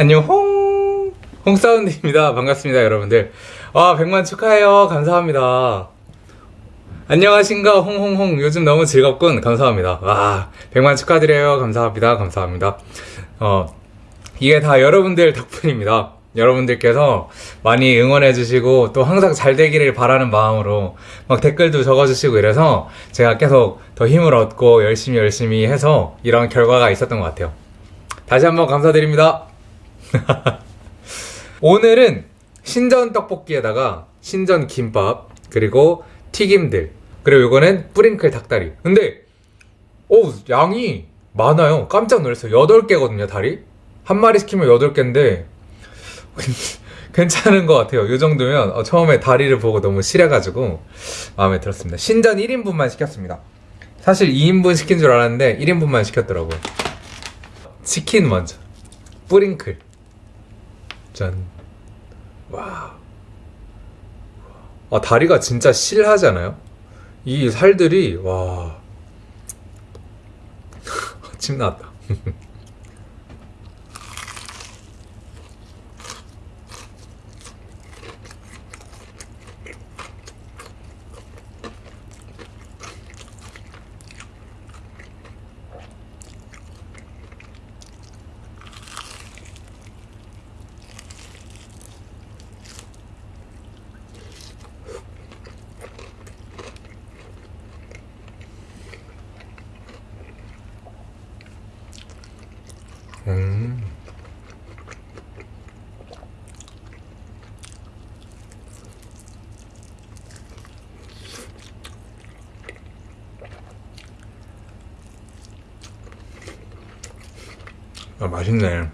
안녕 홍. 홍사운드입니다. 반갑습니다 여러분들. 아 100만 축하해요. 감사합니다. 안녕하신가 홍홍홍. 요즘 너무 즐겁군. 감사합니다. 와 100만 축하드려요. 감사합니다. 감사합니다. 어 이게 다 여러분들 덕분입니다. 여러분들께서 많이 응원해 주시고 또 항상 잘 되기를 바라는 마음으로 막 댓글도 적어 주시고 이래서 제가 계속 더 힘을 얻고 열심히 열심히 해서 이런 결과가 있었던 것 같아요. 다시 한번 감사드립니다 오늘은 신전 떡볶이에다가 신전 김밥 그리고 튀김들 그리고 이거는 뿌링클 닭다리. 근데 오 양이 많아요. 깜짝 놀랐어요 8개거든요 다리? 한 마리 시키면 8개인데 괜찮은 것 같아요. 이 정도면 어, 처음에 다리를 보고 너무 실해가지고 마음에 들었습니다. 신전 1인분만 시켰습니다. 사실 2인분 시킨 줄 알았는데 1인분만 시켰더라고요. 치킨 먼저. 뿌링클 짠. 와. 아, 다리가 진짜 실하지 않아요? 이 살들이, 와. 침 나왔다. 음. 아, 맛있네.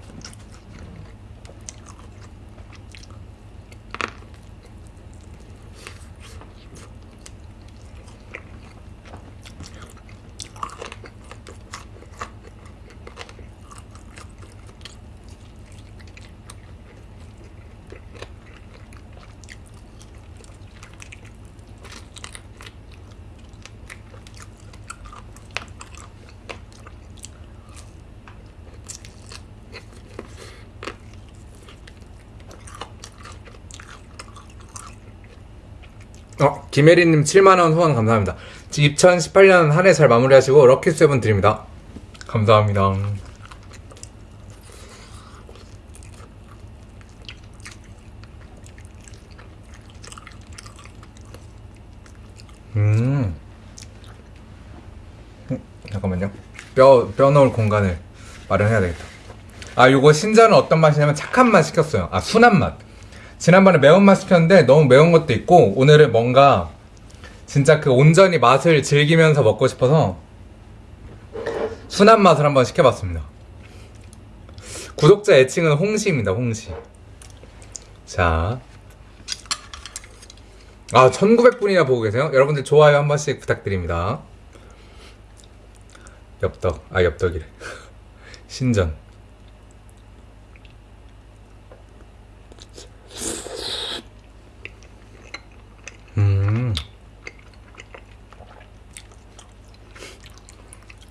어, 김혜리님 7만원 후원 감사합니다. 2018년 한 해 잘 마무리하시고 럭키세븐 드립니다. 감사합니다. 음. 음, 잠깐만요. 뼈, 뼈 넣을 공간을 마련해야 되겠다. 아, 요거 신자는 어떤 맛이냐면 착한 맛 시켰어요. 아, 순한 맛. 지난번에 매운맛 시켰는데 너무 매운 것도 있고 오늘은 뭔가 진짜 그 온전히 맛을 즐기면서 먹고 싶어서 순한 맛을 한번 시켜봤습니다 구독자 애칭은 홍시입니다 홍시 자 아, 1900분이나 보고 계세요? 여러분들 좋아요 한 번씩 부탁드립니다. 엽떡, 아, 엽떡이래. 신전.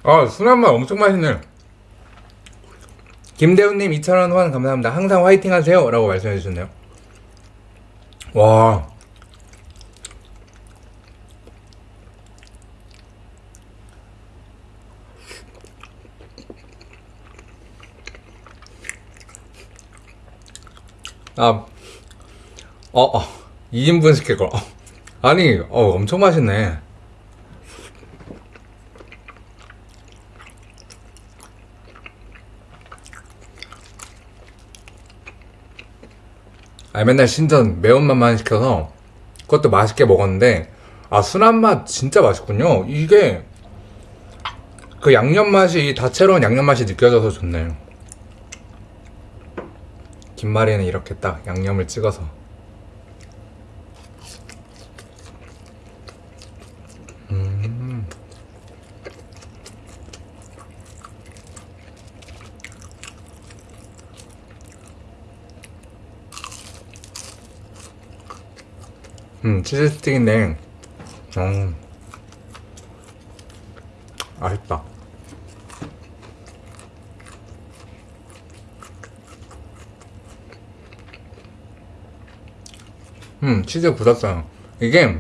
아, 순한 맛 엄청 맛있네. 김대훈님 2,000원 후원 감사합니다. 항상 화이팅 하세요. 라고 말씀해 주셨네요. 와. 아, 어, 어, 2인분 시킬 걸. 어. 아니, 어, 엄청 맛있네. 아, 맨날 신전 매운맛만 시켜서 그것도 맛있게 먹었는데, 아, 순한 맛 진짜 맛있군요. 이게 그 양념 맛이, 다채로운 양념 맛이 느껴져서 좋네요. 김말이는 이렇게 딱 양념을 찍어서 치즈 스틱인데 음, 아쉽다. 음 치즈 굳었어요. 이게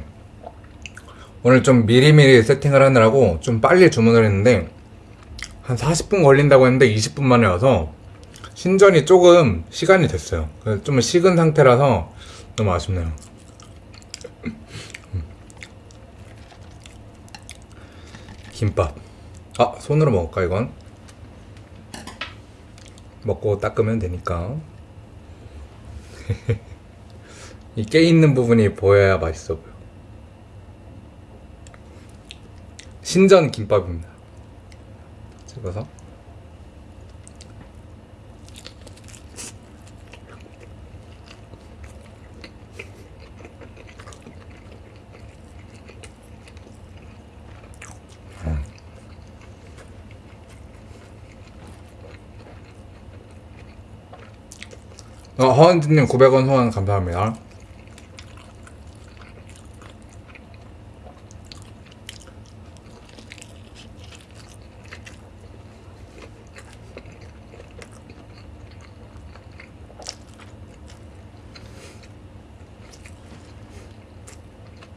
오늘 좀 미리미리 세팅을 하느라고 좀 빨리 주문을 했는데 한 40분 걸린다고 했는데 20분 만에 와서 신전이 조금 시간이 됐어요. 좀 식은 상태라서 너무 아쉽네요. 김밥. 아, 손으로 먹을까, 이건? 먹고 닦으면 되니까. 이 깨 있는 부분이 보여야 맛있어 보여. 신전 김밥입니다. 찍어서. 허은지님 900원 후원 감사합니다.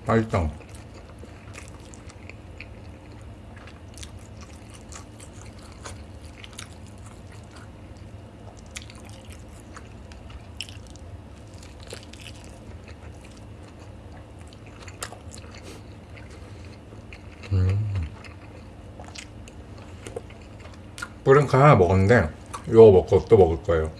맛있다. 하나 먹었는데 이거 먹고 또 먹을 거예요.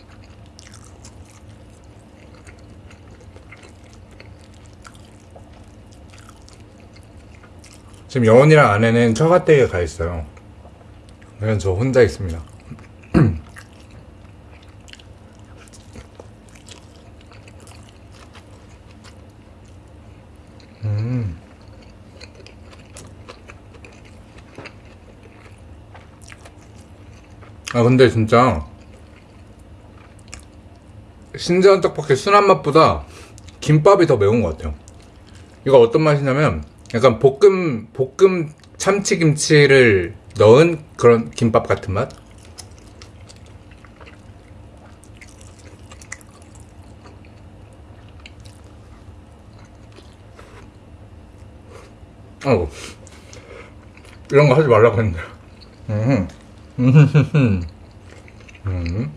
지금 여원이랑 아내는 처가댁에 가 있어요. 그래서 저 혼자 있습니다. 음. 아 근데 진짜 신전 떡볶이 순한 맛보다 김밥이 더 매운 것 같아요. 이거 어떤 맛이냐면 약간 볶음 볶음 참치김치를 넣은 그런 김밥 같은 맛. 어 이런 거 하지 말라고 했는데. 음. 음. 음.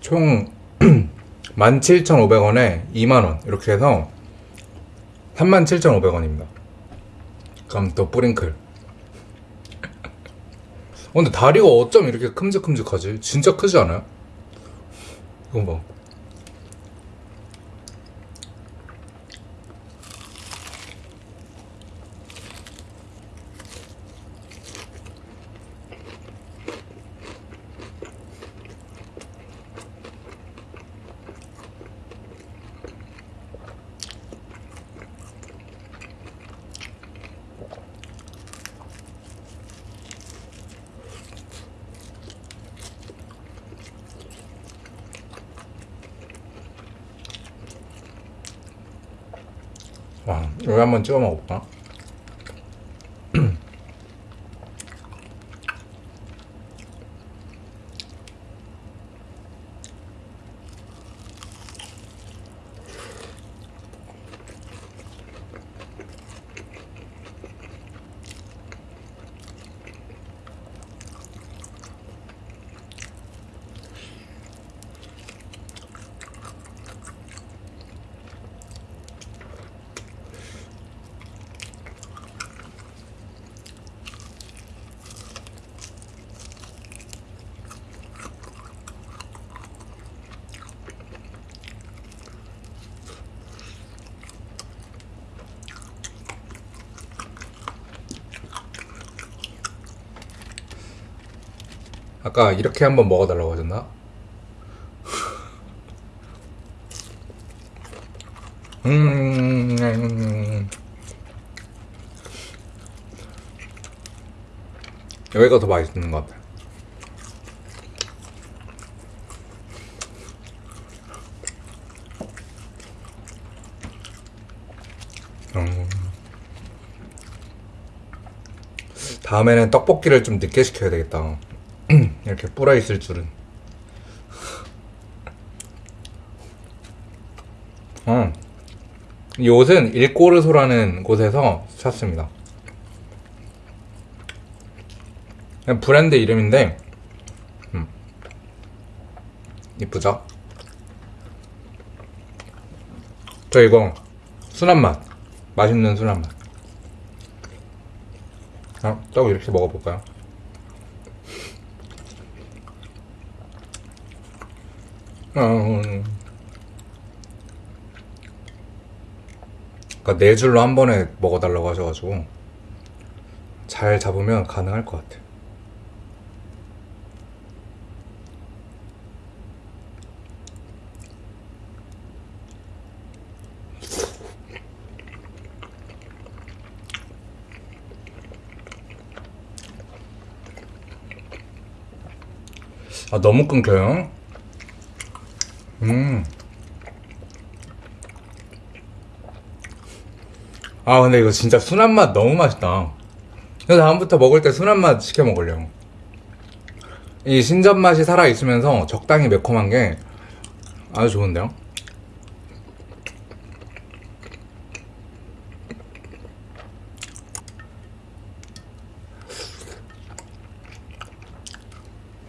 총 17,500원에 2만원 이렇게 해서 37,500원입니다 그럼 또 뿌링클 어, 근데 다리가 어쩜 이렇게 큼직큼직하지? 진짜 크지 않아요? 이거 봐 와, 여기 한번 찍어 먹어볼까? 아까 이렇게 한번 먹어달라고 하셨나? 음... 여기가 더 맛있는 것 같아요 음. 다음에는 떡볶이를 좀 늦게 시켜야 되겠다. 이렇게 불어 있을 줄은. 어. 이 옷은 일꼬르소라는 곳에서 샀습니다. 브랜드 이름인데, 음. 이쁘죠? 저 이거 순한 맛, 맛있는 순한 맛. 아, 떡 이렇게 먹어볼까요? 음. 그러니까 네 줄로 한 번에 먹어달라고 하셔가지고 잘 잡으면 가능할 것 같아. 아 너무 끊겨요. 음. 아 근데 이거 진짜 순한 맛 너무 맛있다. 그래서 다음부터 먹을 때 순한 맛 시켜 먹으려고. 이 신전 맛이 살아 있으면서 적당히 매콤한 게 아주 좋은데요.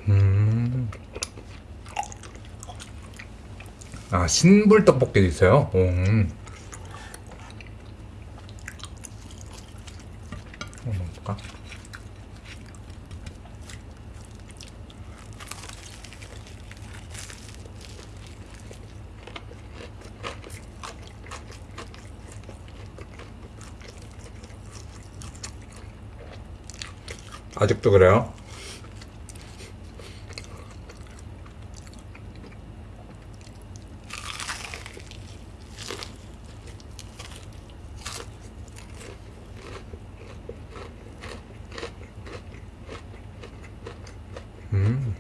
음. 아 신불 떡볶이도 있어요. 오. 음. 아직도 그래요? 음.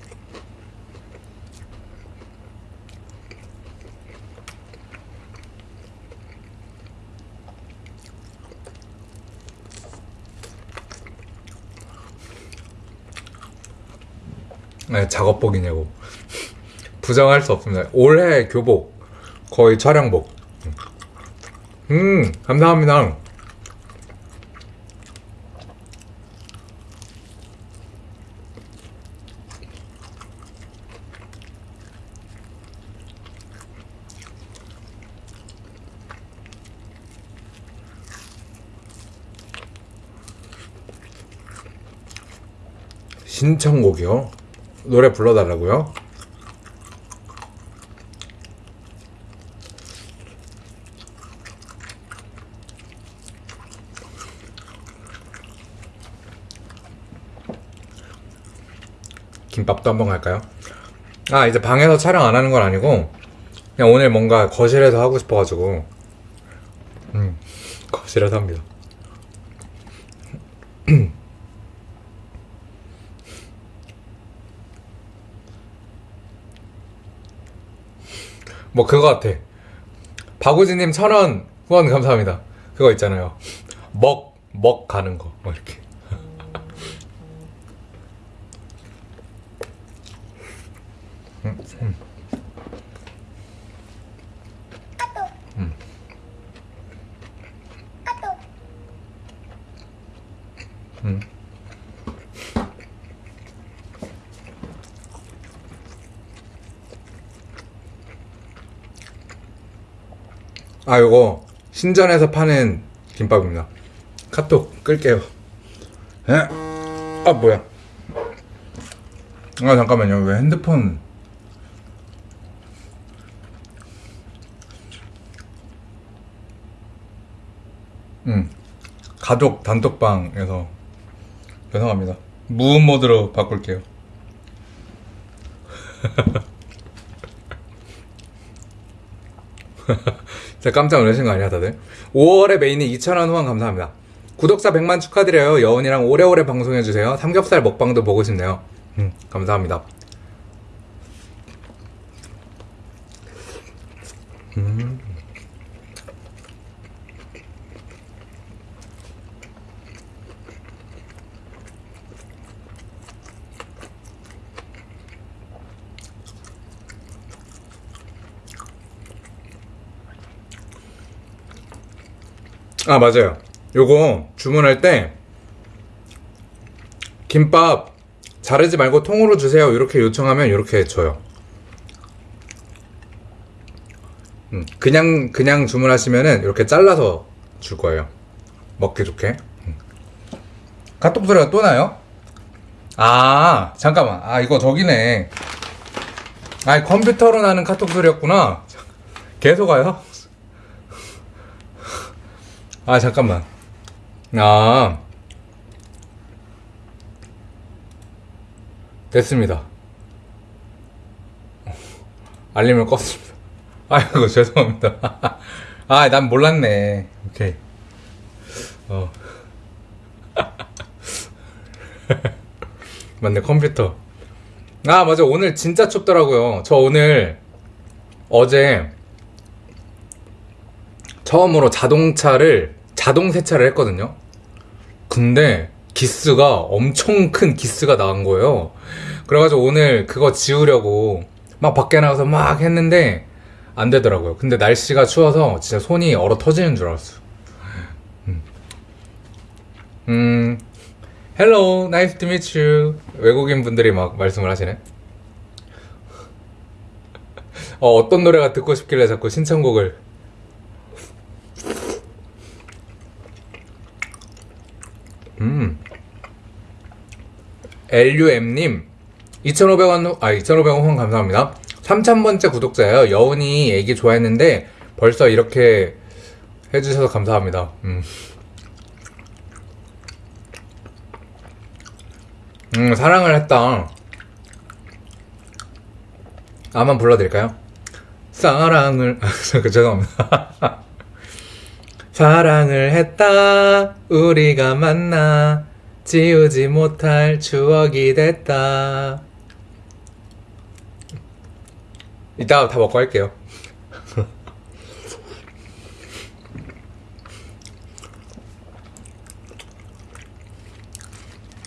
네, 작업복이냐고. 부정할 수 없습니다. 올해 교복, 거의 촬영복. 음, 감사합니다. 신청곡이요? 노래 불러달라고요? 김밥도 한번 갈까요? 아 이제 방에서 촬영 안 하는 건 아니고 그냥 오늘 뭔가 거실에서 하고 싶어가지고 음 거실에서 합니다 뭐 그거 같아. 박우진님 천원 후원 감사합니다. 그거 있잖아요. 먹, 먹 가는 거. 뭐 이렇게. 음, 음. 음. 음. 아, 요거 신전에서 파는 김밥입니다. 카톡 끌게요. 에? 아, 뭐야? 아, 잠깐만요. 왜 핸드폰 음. 가족 단톡방에서 죄송합니다. 무음 모드로 바꿀게요. 진짜 깜짝 놀라신 거 아니야, 다들? 5월에 메인이 2,000원 후원 감사합니다. 구독자 100만 축하드려요. 여운이랑 오래오래 방송해주세요. 삼겹살 먹방도 보고 싶네요. 음, 감사합니다. 음. 아 맞아요. 요거 주문할 때 김밥 자르지 말고 통으로 주세요. 이렇게 요청하면 이렇게 줘요. 음, 그냥 그냥 주문하시면은 이렇게 잘라서 줄 거예요. 먹기 좋게. 음. 카톡 소리가 또 나요? 아 잠깐만. 아 이거 저기네. 아 컴퓨터로 나는 카톡 소리였구나. 계속 와요? 아 잠깐만. 아. 됐습니다. 알림을 껐습니다. 아이고 죄송합니다. 아 난 몰랐네. 오케이. 어. 맞네 컴퓨터. 아 맞아. 오늘 진짜 춥더라고요. 저 오늘 어제 처음으로 자동차를 자동 세차를 했거든요. 근데 기스가 엄청 큰 기스가 나온 거예요. 그래가지고 오늘 그거 지우려고 막 밖에 나가서 막 했는데 안 되더라고요. 근데 날씨가 추워서 진짜 손이 얼어 터지는 줄 알았어 음, 음. Hello nice to meet you. 외국인 분들이 막 말씀을 하시네. 어, 어떤 노래가 듣고 싶길래 자꾸 신청곡을 음. LUM님 2,500원 아 2,500원 후원 감사합니다. 3,000번째 구독자예요. 여운이 얘기 좋아했는데 벌써 이렇게 해주셔서 감사합니다. 음. 음 사랑을 했다. 아만 불러드릴까요? 사랑을 그 죄송합니다 사랑을 했다. 우리가 만나 지우지 못할 추억이 됐다. 이따가 다 먹고 할게요.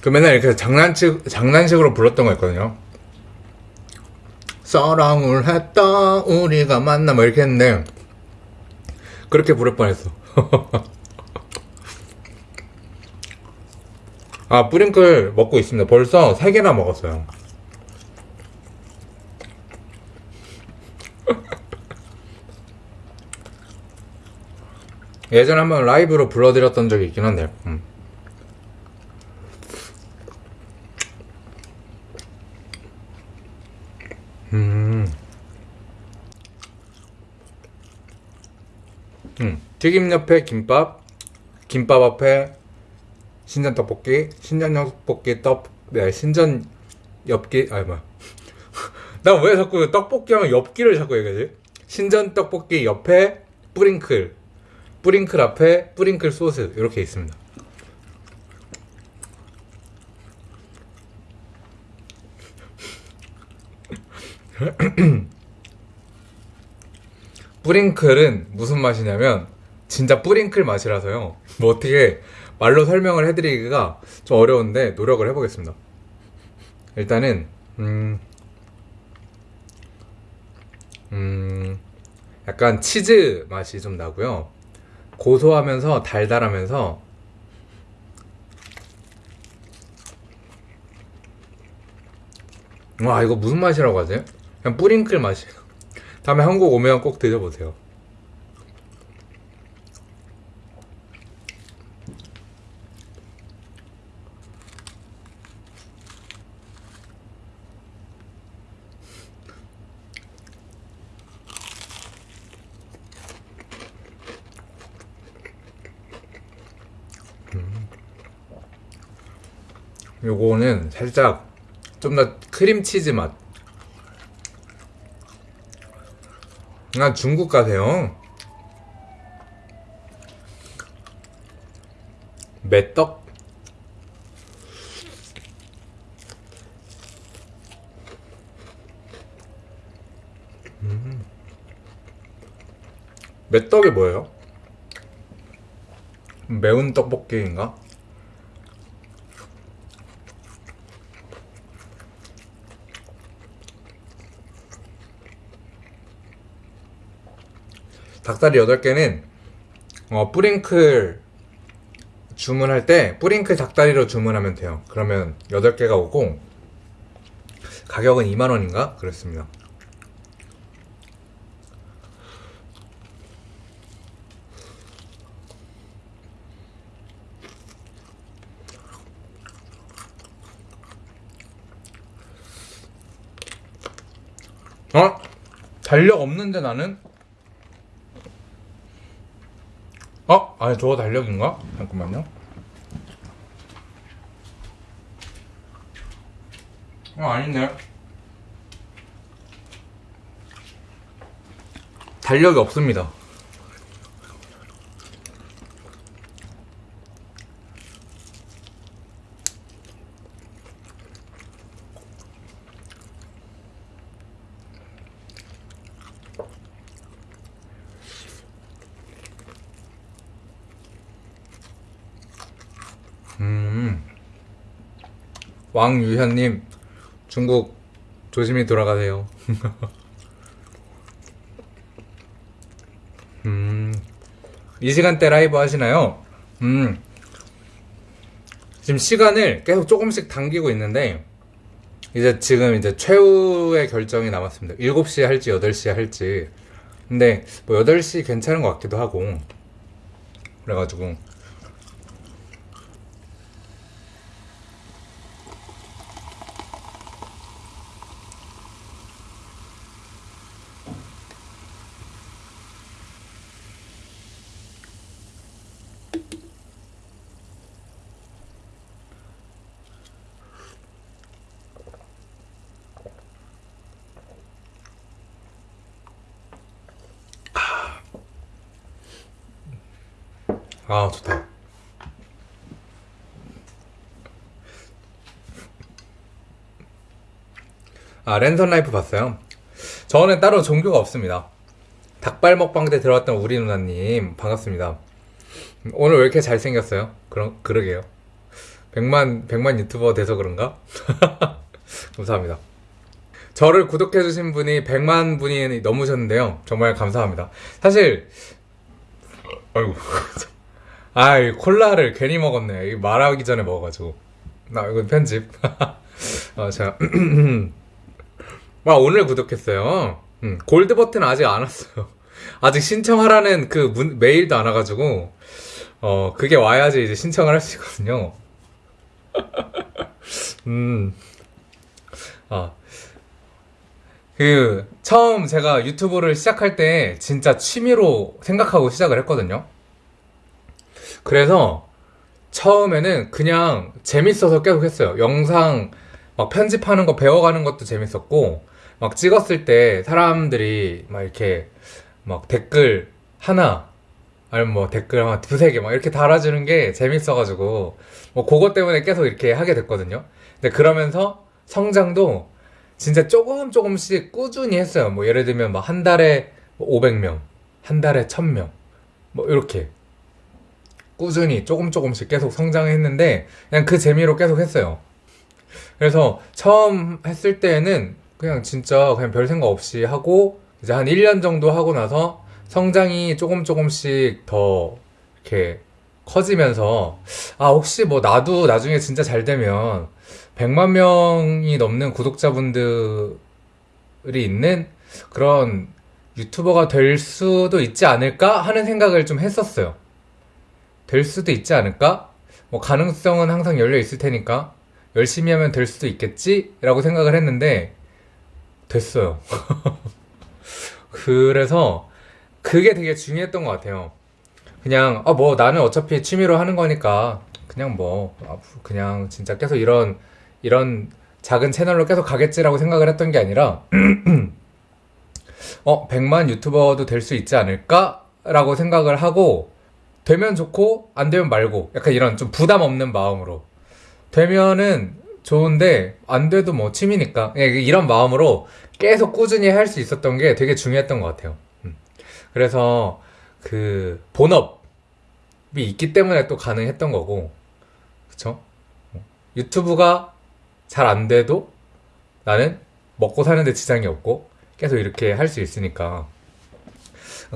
그 맨날 이렇게 장난식, 장난식으로 불렀던 거 있거든요. 사랑을 했다. 우리가 만나. 뭐 이렇게 했는데 그렇게 부를 뻔했어 아 뿌링클 먹고 있습니다 벌써 3개나 먹었어요 예전에 한번 라이브로 불러드렸던 적이 있긴 한데 음. 음. 음. 튀김 옆에 김밥, 김밥 앞에 신전 떡볶이, 신전 떡볶이 떡, 네, 신전 엽기, 아니 뭐야. 나왜 자꾸 떡볶이 하면 엽기를 자꾸 얘기하지? 신전 떡볶이 옆에 뿌링클, 뿌링클 앞에 뿌링클 소스 이렇게 있습니다. 뿌링클은 무슨 맛이냐면 진짜 뿌링클 맛이라서요. 뭐 어떻게 말로 설명을 해드리기가 좀 어려운데 노력을 해보겠습니다. 일단은 음, 음, 약간 치즈 맛이 좀 나고요. 고소하면서 달달하면서 와 이거 무슨 맛이라고 하지? 그냥 뿌링클 맛이에요. 다음에 한국 오면 꼭 드셔보세요. 음. 요거는 살짝 좀 더 크림치즈 맛. 아, 중국 가세요. 매떡? 음. 매떡이 뭐예요? 매운 떡볶이인가? 닭다리 8개는 어, 뿌링클 주문할 때 뿌링클 닭다리로 주문하면 돼요. 그러면 8개가 오고 가격은 2만원인가? 그렇습니다. 어? 달력 없는데 나는? 어? 아니 저거 달력인가? 잠깐만요. 어 아니네 달력이 없습니다 왕유현님, 중국 조심히 돌아가세요. 음. 이 시간대 라이브 하시나요? 음. 지금 시간을 계속 조금씩 당기고 있는데, 이제 지금 이제 최후의 결정이 남았습니다. 7시에 할지 8시에 할지. 근데 뭐 8시 괜찮은 것 같기도 하고. 그래가지고. 아, 좋다. 아, 랜선 라이프 봤어요? 저는 따로 종교가 없습니다. 닭발 먹방 때 들어왔던 우리 누나님, 반갑습니다. 오늘 왜 이렇게 잘생겼어요? 그러, 그러게요. 100만, 100만 유튜버 돼서 그런가? 감사합니다. 저를 구독해주신 분이 100만 분이 넘으셨는데요. 정말 감사합니다. 사실, 아이고. 아, 이 콜라를 괜히 먹었네. 이 말하기 전에 먹어가지고. 나 이건 편집. 어, 제가 아, 오늘 구독했어요. 음, 골드 버튼 아직 안 왔어요. 아직 신청하라는 그 문, 메일도 안 와가지고 어 그게 와야지 이제 신청을 할 수 있거든요. 음. 아. 그 처음 제가 유튜브를 시작할 때 진짜 취미로 생각하고 시작을 했거든요. 그래서 처음에는 그냥 재밌어서 계속 했어요. 영상 막 편집하는 거 배워가는 것도 재밌었고, 막 찍었을 때 사람들이 막 이렇게 막 댓글 하나, 아니면 뭐 댓글 한 두세 개 막 이렇게 달아주는 게 재밌어가지고, 뭐 그것 때문에 계속 이렇게 하게 됐거든요. 근데 그러면서 성장도 진짜 조금 조금씩 꾸준히 했어요. 뭐 예를 들면 막 한 달에 500명, 한 달에 1000명, 뭐 이렇게. 꾸준히 조금 조금씩 계속 성장했는데 그냥 그 재미로 계속 했어요. 그래서 처음 했을 때는 그냥 진짜 그냥 별 생각 없이 하고 이제 한 1년 정도 하고 나서 성장이 조금 조금씩 더 이렇게 커지면서 아 혹시 뭐 나도 나중에 진짜 잘 되면 100만 명이 넘는 구독자분들이 있는 그런 유튜버가 될 수도 있지 않을까 하는 생각을 좀 했었어요. 될 수도 있지 않을까? 뭐 가능성은 항상 열려 있을 테니까 열심히 하면 될 수도 있겠지? 라고 생각을 했는데 됐어요. 그래서 그게 되게 중요했던 것 같아요. 그냥 아뭐 나는 어차피 취미로 하는 거니까 그냥 뭐 앞으로 그냥 진짜 계속 이런 이런 작은 채널로 계속 가겠지라고 생각을 했던 게 아니라 어 100만 유튜버도 될 수 있지 않을까 라고 생각을 하고 되면 좋고 안 되면 말고 약간 이런 좀 부담 없는 마음으로 되면은 좋은데 안 돼도 뭐 취미니까 그냥 이런 마음으로 계속 꾸준히 할 수 있었던 게 되게 중요했던 것 같아요. 음. 그래서 그 본업이 있기 때문에 또 가능했던 거고 그쵸? 유튜브가 잘 안 돼도 나는 먹고 사는데 지장이 없고 계속 이렇게 할 수 있으니까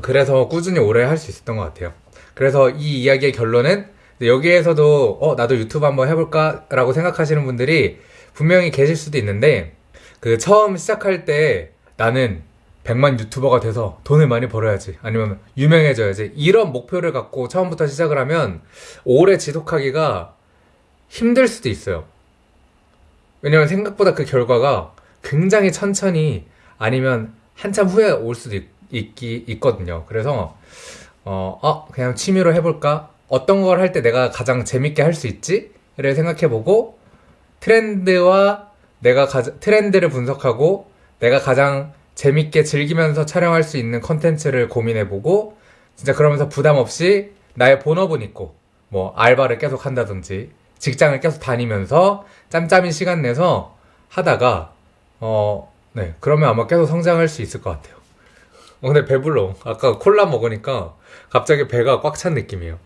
그래서 꾸준히 오래 할 수 있었던 것 같아요. 그래서 이 이야기의 결론은 여기에서도 어 나도 유튜브 한번 해볼까 라고 생각하시는 분들이 분명히 계실 수도 있는데 그 처음 시작할 때 나는 100만 유튜버가 돼서 돈을 많이 벌어야지 아니면 유명해져야지 이런 목표를 갖고 처음부터 시작을 하면 오래 지속하기가 힘들 수도 있어요. 왜냐면 생각보다 그 결과가 굉장히 천천히 아니면 한참 후에 올 수도 있, 있기, 있거든요. 그래서 어, 어, 그냥 취미로 해볼까? 어떤 걸 할 때 내가 가장 재밌게 할 수 있지? 를 생각해보고 트렌드와 내가 가, 트렌드를 분석하고 내가 가장 재밌게 즐기면서 촬영할 수 있는 컨텐츠를 고민해보고 진짜 그러면서 부담 없이 나의 본업은 있고 뭐 알바를 계속 한다든지 직장을 계속 다니면서 짬짬이 시간 내서 하다가 어, 네 그러면 아마 계속 성장할 수 있을 것 같아요. 어, 근데 배불러. 아까 콜라 먹으니까 갑자기 배가 꽉 찬 느낌이에요.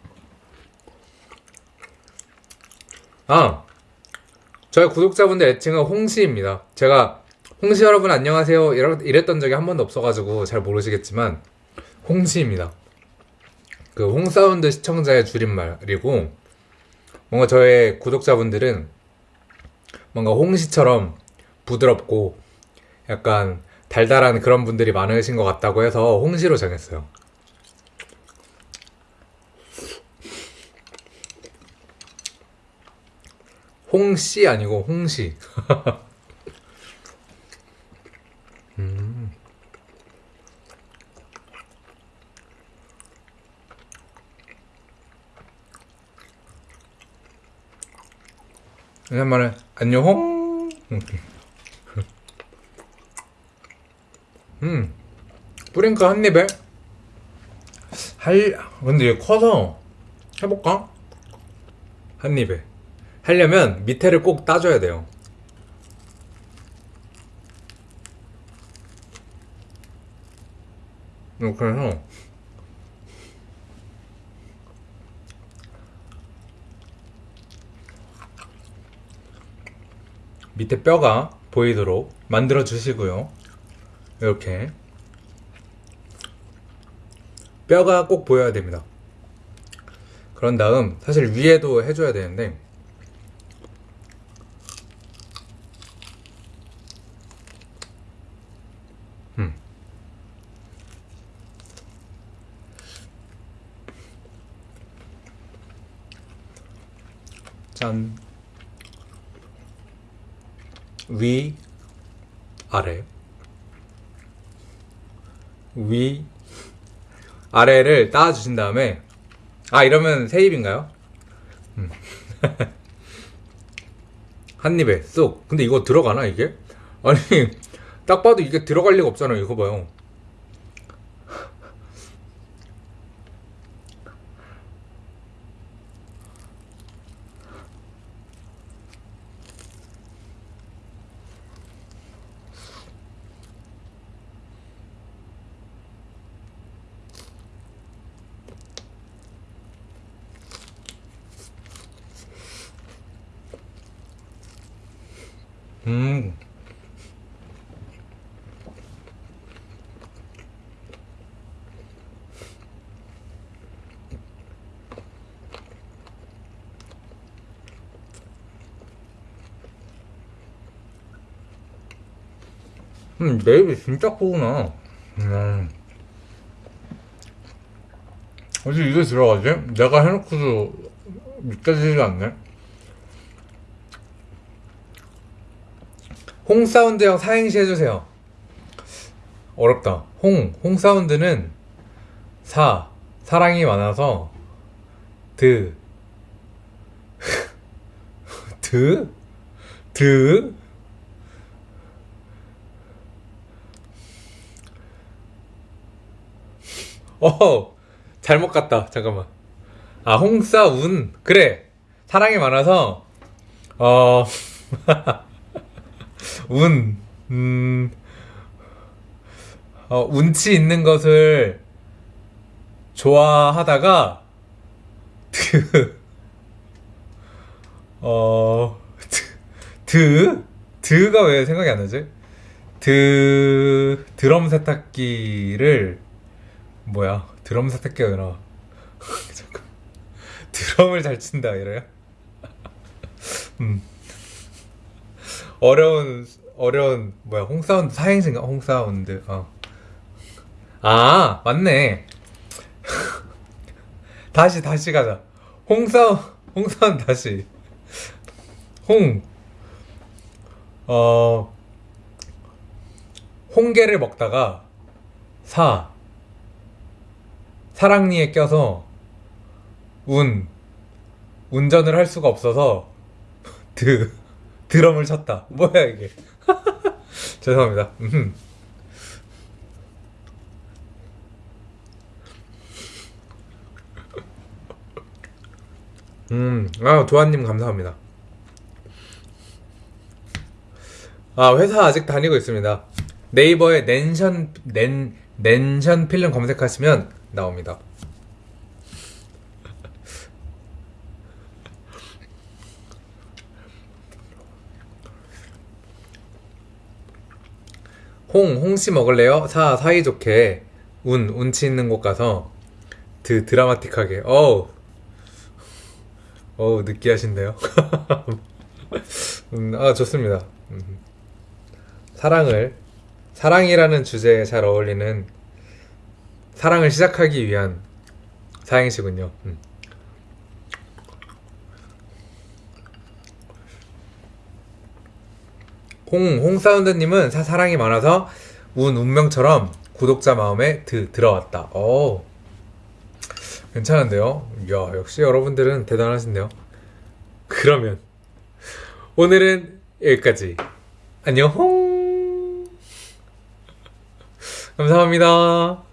아, 저희 구독자분들 애칭은 홍시입니다. 제가 홍시 여러분 안녕하세요 이랬던 적이 한 번도 없어가지고 잘 모르시겠지만 홍시입니다. 그 홍사운드 시청자의 줄임말이고 뭔가 저의 구독자분들은 뭔가 홍시처럼 부드럽고 약간 달달한 그런 분들이 많으신 것 같다고 해서 홍시로 정했어요. 홍씨 아니고 홍시. 음. 오랜만에 안녕 홍. 음. 뿌링클 한 입에 할 근데 얘 커서 해볼까? 한 입에 하려면 밑에를 꼭 따줘야 돼요. 이렇게 해서 밑에 뼈가 보이도록 만들어 주시고요. 이렇게 뼈가 꼭 보여야 됩니다. 그런 다음 사실 위에도 해줘야 되는데 음. 짠. 위, 아래. 위, 아래를 따주신 다음에, 아, 이러면 세 입인가요? 음. 한 입에 쏙. 근데 이거 들어가나, 이게? 아니, 딱 봐도 이게 들어갈 리가 없잖아, 이거 봐요. 음. 입이 진짜 크구나. 음. 어디 이게 들어가지? 내가 해놓고도 믿겨지지가 않네. 홍 사운드형 사행시 해주세요. 어렵다. 홍, 홍 사운드는 사, 사랑이 많아서 드, 드, 드, 어, 잘못 갔다. 잠깐만. 아, 홍사운. 그래. 사랑이 많아서, 어, 운, 음, 어, 운치 있는 것을 좋아하다가, 드, 어, 드, 드, 드가 왜 생각이 안 나지? 드, 드럼 세탁기를, 뭐야, 드럼 세탁기가 왜 나와? 드럼을 잘 친다 이래요? 음. 어려운 어려운 뭐야 홍사운드 사행시인가? 홍사운드 어. 아 맞네. 다시 다시 가자. 홍사 홍사운드 다시. 홍. 어, 홍게를 먹다가 사 사랑니에 껴서 운 운전을 할 수가 없어서 드 드럼을 쳤다. 뭐야 이게? 죄송합니다. 음. 음, 아 도아님 감사합니다. 아 회사 아직 다니고 있습니다. 네이버에 낸션 낸 낸션 필름 검색하시면 나옵니다. 홍, 홍씨 먹을래요? 사, 사이좋게. 운, 운치 있는 곳 가서. 드, 드라마틱하게. 어우. 어우, 느끼하신데요? 음, 아, 좋습니다. 음. 사랑을, 사랑이라는 주제에 잘 어울리는 사랑을 시작하기 위한 사행시군요. 음. 홍, 홍사운드님은 사, 사랑이 많아서 운, 운명처럼 구독자 마음에 드, 들어왔다. 오, 괜찮은데요? 이야, 역시 여러분들은 대단하신데요? 그러면, 오늘은 여기까지. 안녕! 감사합니다.